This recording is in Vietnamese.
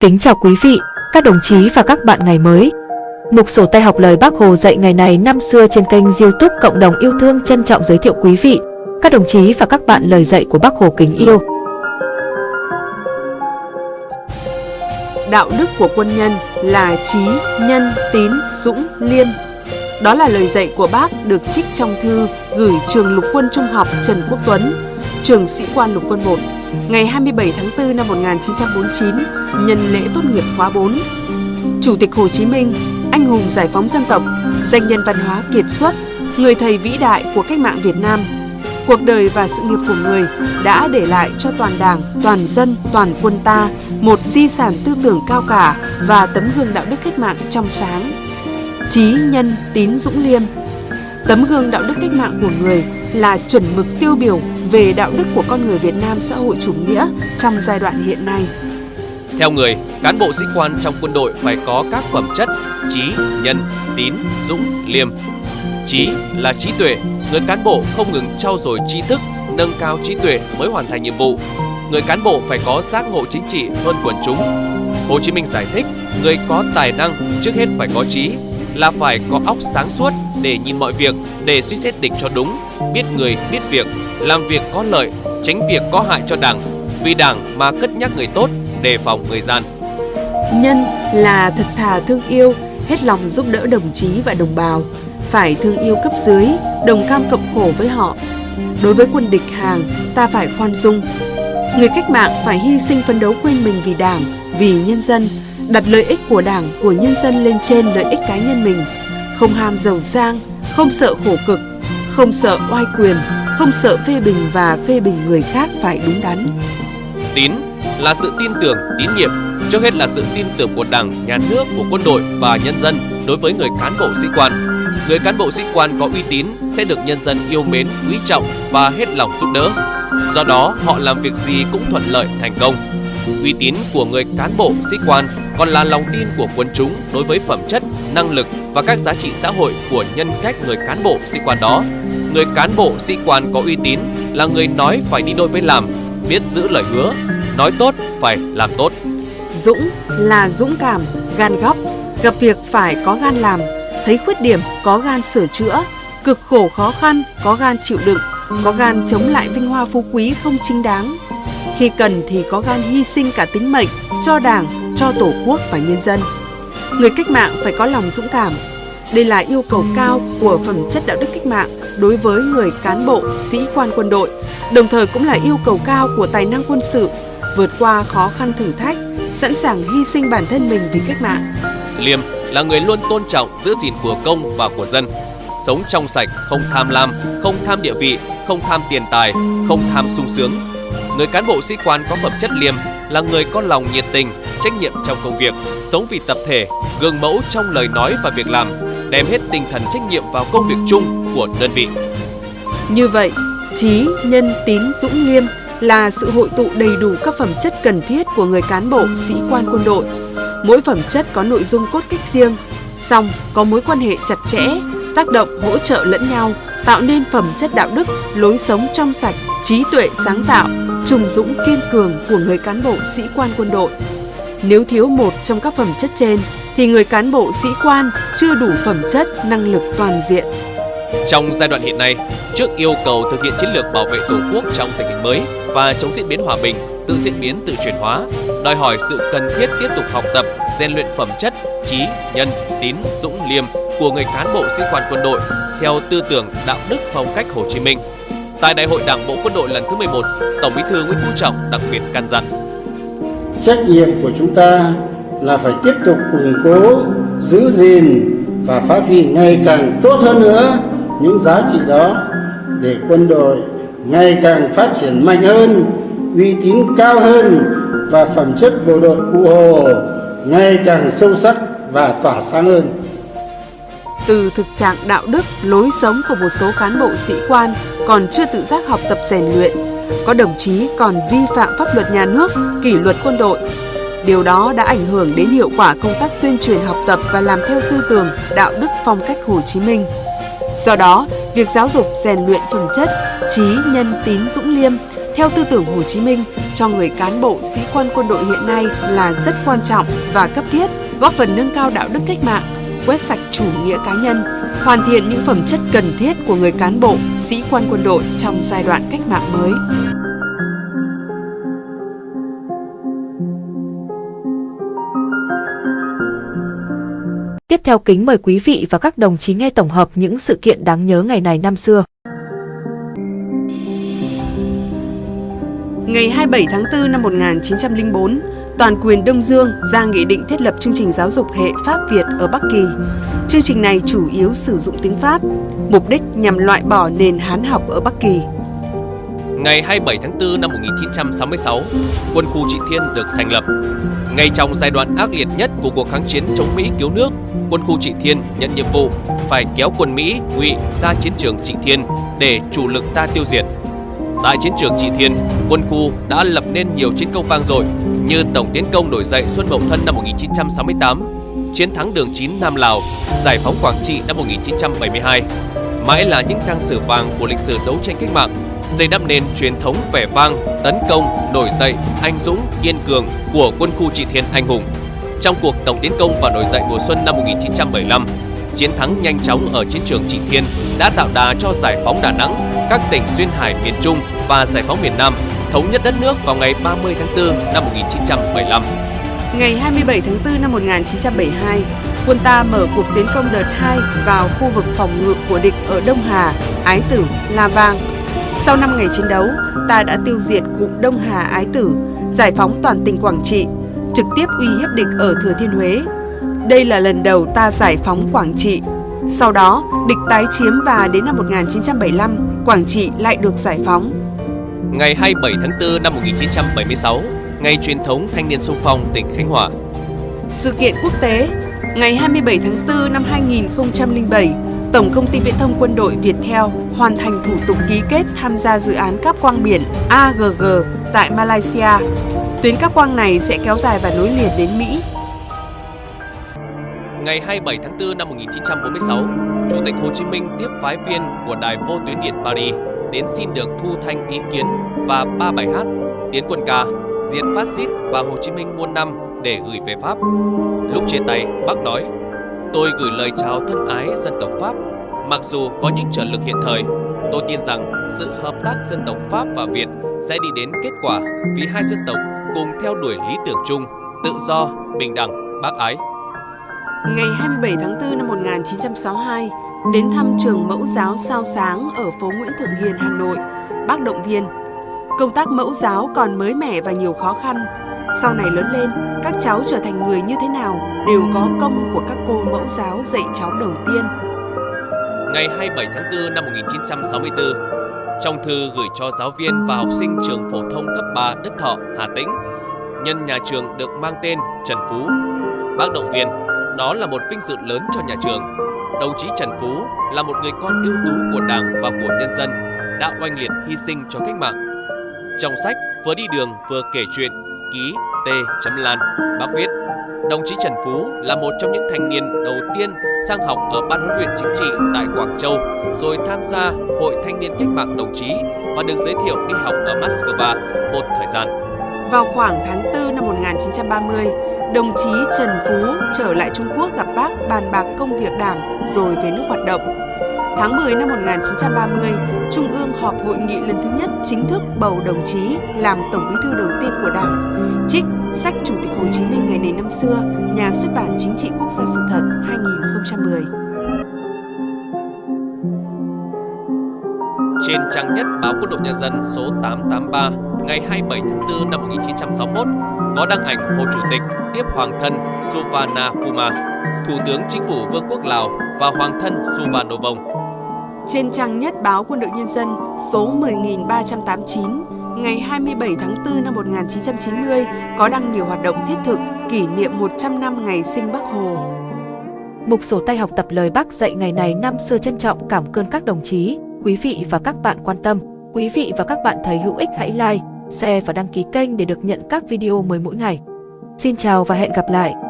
Kính chào quý vị, các đồng chí và các bạn ngày mới. Mục sổ tay học lời Bác Hồ dạy ngày này năm xưa trên kênh youtube Cộng đồng yêu thương trân trọng giới thiệu quý vị, các đồng chí và các bạn lời dạy của Bác Hồ kính yêu. Đạo đức của quân nhân là trí, nhân, tín, dũng, liêm. Đó là lời dạy của bác được trích trong thư gửi trường lục quân trung học Trần Quốc Tuấn, trường sĩ quan lục quân 1 ngày 27 tháng 4 năm 1949, nhân lễ tốt nghiệp khóa 4. Chủ tịch Hồ Chí Minh, anh hùng giải phóng dân tộc, danh nhân văn hóa kiệt xuất, người thầy vĩ đại của cách mạng Việt Nam. Cuộc đời và sự nghiệp của người đã để lại cho toàn đảng, toàn dân, toàn quân ta một di sản tư tưởng cao cả và tấm gương đạo đức cách mạng trong sáng. Chí nhân tín dũng liêm Tấm gương đạo đức cách mạng của người là chuẩn mực tiêu biểu về đạo đức của con người Việt Nam xã hội chủ nghĩa trong giai đoạn hiện nay. Theo người, cán bộ sĩ quan trong quân đội phải có các phẩm chất trí, nhân, tín, dũng, liêm. Trí là trí tuệ, người cán bộ không ngừng trau dồi trí thức, nâng cao trí tuệ mới hoàn thành nhiệm vụ. Người cán bộ phải có giác ngộ chính trị hơn quần chúng. Hồ Chí Minh giải thích, người có tài năng trước hết phải có trí, là phải có óc sáng suốt để nhìn mọi việc, để suy xét định cho đúng, biết người, biết việc, làm việc có lợi, tránh việc có hại cho đảng, vì đảng mà cất nhắc người tốt, đề phòng người gian. Nhân là thật thà thương yêu, hết lòng giúp đỡ đồng chí và đồng bào, phải thương yêu cấp dưới, đồng cam cộng khổ với họ. Đối với quân địch hàng, ta phải khoan dung. Người cách mạng phải hy sinh phấn đấu quên mình vì đảng, vì nhân dân, đặt lợi ích của đảng, của nhân dân lên trên lợi ích cá nhân mình, không ham giàu sang, không sợ khổ cực, không sợ oai quyền, không sợ phê bình và phê bình người khác phải đúng đắn. Tín là sự tin tưởng, tín nhiệm, trước hết là sự tin tưởng của Đảng, Nhà nước, của quân đội và nhân dân đối với người cán bộ sĩ quan. Người cán bộ sĩ quan có uy tín sẽ được nhân dân yêu mến, quý trọng và hết lòng giúp đỡ. Do đó, họ làm việc gì cũng thuận lợi, thành công. Uy tín của người cán bộ sĩ quan còn là lòng tin của quân chúng đối với phẩm chất, năng lực và các giá trị xã hội của nhân cách người cán bộ sĩ quan đó. Người cán bộ sĩ quan có uy tín là người nói phải đi đôi với làm, biết giữ lời hứa, nói tốt phải làm tốt. Dũng là dũng cảm, gan góc, gặp việc phải có gan làm, thấy khuyết điểm có gan sửa chữa, cực khổ khó khăn có gan chịu đựng, có gan chống lại vinh hoa phú quý không chính đáng. Khi cần thì có gan hy sinh cả tính mệnh cho đảng, cho tổ quốc và nhân dân. Người cách mạng phải có lòng dũng cảm. Đây là yêu cầu cao của phẩm chất đạo đức cách mạng đối với người cán bộ, sĩ quan quân đội, đồng thời cũng là yêu cầu cao của tài năng quân sự, vượt qua khó khăn thử thách, sẵn sàng hy sinh bản thân mình vì cách mạng. Liêm là người luôn tôn trọng giữ gìn của công và của dân, sống trong sạch, không tham lam, không tham địa vị, không tham tiền tài, không tham sung sướng. Người cán bộ sĩ quan có phẩm chất liêm là người có lòng nhiệt tình, trách nhiệm trong công việc, sống vì tập thể, gương mẫu trong lời nói và việc làm, đem hết tinh thần trách nhiệm vào công việc chung của đơn vị. Như vậy, trí, nhân, tín, dũng, liêm là sự hội tụ đầy đủ các phẩm chất cần thiết của người cán bộ, sĩ quan quân đội. Mỗi phẩm chất có nội dung cốt cách riêng, song có mối quan hệ chặt chẽ, tác động hỗ trợ lẫn nhau, tạo nên phẩm chất đạo đức, lối sống trong sạch, trí tuệ sáng tạo, trùng dũng kiên cường của người cán bộ sĩ quan quân đội. Nếu thiếu một trong các phẩm chất trên thì người cán bộ sĩ quan chưa đủ phẩm chất năng lực toàn diện. Trong giai đoạn hiện nay, trước yêu cầu thực hiện chiến lược bảo vệ Tổ quốc trong tình hình mới và chống diễn biến hòa bình, tự diễn biến tự chuyển hóa, đòi hỏi sự cần thiết tiếp tục học tập, rèn luyện phẩm chất, trí, nhân, tín, dũng, liêm của người cán bộ sĩ quan quân đội theo tư tưởng đạo đức phong cách Hồ Chí Minh. Tại Đại hội Đảng bộ Quân đội lần thứ 11, Tổng Bí thư Nguyễn Phú Trọng đặc biệt căn dặn: Trách nhiệm của chúng ta là phải tiếp tục củng cố, giữ gìn và phát huy ngày càng tốt hơn nữa những giá trị đó để quân đội ngày càng phát triển mạnh hơn, uy tín cao hơn và phẩm chất bộ đội cụ Hồ ngày càng sâu sắc và tỏa sáng hơn. Từ thực trạng đạo đức, lối sống của một số cán bộ sĩ quan còn chưa tự giác học tập rèn luyện, có đồng chí còn vi phạm pháp luật nhà nước, kỷ luật quân đội. Điều đó đã ảnh hưởng đến hiệu quả công tác tuyên truyền học tập và làm theo tư tưởng, đạo đức phong cách Hồ Chí Minh. Do đó, việc giáo dục rèn luyện phẩm chất, trí, nhân, tín, dũng liêm Theo tư tưởng Hồ Chí Minh, cho người cán bộ sĩ quan quân đội hiện nay là rất quan trọng và cấp thiết, góp phần nâng cao đạo đức cách mạng, quét sạch chủ nghĩa cá nhân, hoàn thiện những phẩm chất cần thiết của người cán bộ, sĩ quan quân đội trong giai đoạn cách mạng mới. Tiếp theo kính mời quý vị và các đồng chí nghe tổng hợp những sự kiện đáng nhớ ngày này năm xưa. Ngày 27 tháng 4 năm 1904, Toàn quyền Đông Dương ra nghị định thiết lập chương trình giáo dục hệ Pháp Việt ở Bắc Kỳ. Chương trình này chủ yếu sử dụng tiếng Pháp, mục đích nhằm loại bỏ nền Hán học ở Bắc Kỳ. Ngày 27 tháng 4 năm 1966, quân khu Trị Thiên được thành lập. Ngay trong giai đoạn ác liệt nhất của cuộc kháng chiến chống Mỹ cứu nước, quân khu Trị Thiên nhận nhiệm vụ phải kéo quân Mỹ ngụy ra chiến trường Trị Thiên để chủ lực ta tiêu diệt. Tại chiến trường Trị Thiên, quân khu đã lập nên nhiều chiến công vang dội như tổng tiến công nổi dậy Xuân Mậu Thân năm 1968, chiến thắng đường 9 Nam Lào, giải phóng Quảng Trị năm 1972. Mãi là những trang sử vàng của lịch sử đấu tranh cách mạng, xây đắp nền truyền thống vẻ vang, tấn công, nổi dậy, anh dũng, kiên cường của quân khu Trị Thiên anh hùng. Trong cuộc tổng tiến công và nổi dậy mùa xuân năm 1975, chiến thắng nhanh chóng ở chiến trường Trị Thiên đã tạo đà cho giải phóng Đà Nẵng, các tỉnh duyên hải miền Trung và giải phóng miền Nam, thống nhất đất nước vào ngày 30 tháng 4 năm 1975. Ngày 27 tháng 4 năm 1972, quân ta mở cuộc tiến công đợt 2 vào khu vực phòng ngự của địch ở Đông Hà, Ái Tử, La Vang. Sau 5 ngày chiến đấu, ta đã tiêu diệt cụm Đông Hà Ái Tử, giải phóng toàn tỉnh Quảng Trị, trực tiếp uy hiếp địch ở Thừa Thiên Huế. Đây là lần đầu ta giải phóng Quảng Trị. Sau đó, địch tái chiếm và đến năm 1975, Quảng Trị lại được giải phóng. Ngày 27 tháng 4 năm 1976, ngày truyền thống thanh niên sung phong tỉnh Khánh Hòa. Sự kiện quốc tế Ngày 27 tháng 4 năm 2007, Tổng công ty Viễn thông Quân đội Viettel hoàn thành thủ tục ký kết tham gia dự án cáp quang biển AGG tại Malaysia. Tuyến cáp quang này sẽ kéo dài và nối liền đến Mỹ. Ngày 27 tháng 4 năm 1946, Chủ tịch Hồ Chí Minh tiếp phái viên của Đài Vô tuyến điện Paris đến xin được thu thanh ý kiến và ba bài hát Tiến quân ca, Diệt phát xít và Hồ Chí Minh muôn năm để gửi về Pháp. Lúc chia tay, bác nói, tôi gửi lời chào thân ái dân tộc Pháp. Mặc dù có những trở lực hiện thời, tôi tin rằng sự hợp tác dân tộc Pháp và Việt sẽ đi đến kết quả vì hai dân tộc cùng theo đuổi lý tưởng chung, tự do, bình đẳng, bác ái. Ngày 27 tháng 4 năm 1962, đến thăm trường mẫu giáo Sao Sáng ở phố Nguyễn Thượng Hiền, Hà Nội, bác động viên. Công tác mẫu giáo còn mới mẻ và nhiều khó khăn. Sau này lớn lên, các cháu trở thành người như thế nào đều có công của các cô mẫu giáo dạy cháu đầu tiên. Ngày 27 tháng 4 năm 1964, trong thư gửi cho giáo viên và học sinh trường phổ thông cấp 3 Đức Thọ, Hà Tĩnh, nhân nhà trường được mang tên Trần Phú. Bác động viên, đó là một vinh dự lớn cho nhà trường. Đồng chí Trần Phú là một người con ưu tú của Đảng và của nhân dân, đã oanh liệt hy sinh cho cách mạng. Trong sách vừa đi đường vừa kể chuyện, ký T. Lan, bác viết Đồng chí Trần Phú là một trong những thanh niên đầu tiên sang học ở Ban huấn luyện chính trị tại Quảng Châu, rồi tham gia Hội Thanh niên Cách mạng Đồng chí và được giới thiệu đi học ở Moscow một thời gian. Vào khoảng tháng 4 năm 1930, đồng chí Trần Phú trở lại Trung Quốc gặp bàn bạc công việc đảng rồi về nước hoạt động. Tháng 10 năm 1930, Trung ương họp hội nghị lần thứ nhất chính thức bầu đồng chí làm Tổng bí thư đầu tiên của Đảng. Trích Sách Chủ tịch Hồ Chí Minh ngày này năm xưa, nhà xuất bản Chính trị Quốc gia sự thật 2010. Trên trang nhất báo Quân đội Nhân dân số 883 ngày 27 tháng 4 năm 1961 có đăng ảnh Hồ Chủ tịch tiếp Hoàng thân Suvana Puma, Thủ tướng Chính phủ Vương quốc Lào và Hoàng thân Suvanovong. Trên trang nhất báo Quân đội Nhân dân số 10389 ngày 27 tháng 4 năm 1990 có đăng nhiều hoạt động thiết thực kỷ niệm 100 năm ngày sinh Bác Hồ. Mục sổ tay học tập lời Bác dạy ngày này năm xưa trân trọng cảm ơn các đồng chí, quý vị và các bạn quan tâm. Quý vị và các bạn thấy hữu ích hãy like, share và đăng ký kênh để được nhận các video mới mỗi ngày. Xin chào và hẹn gặp lại!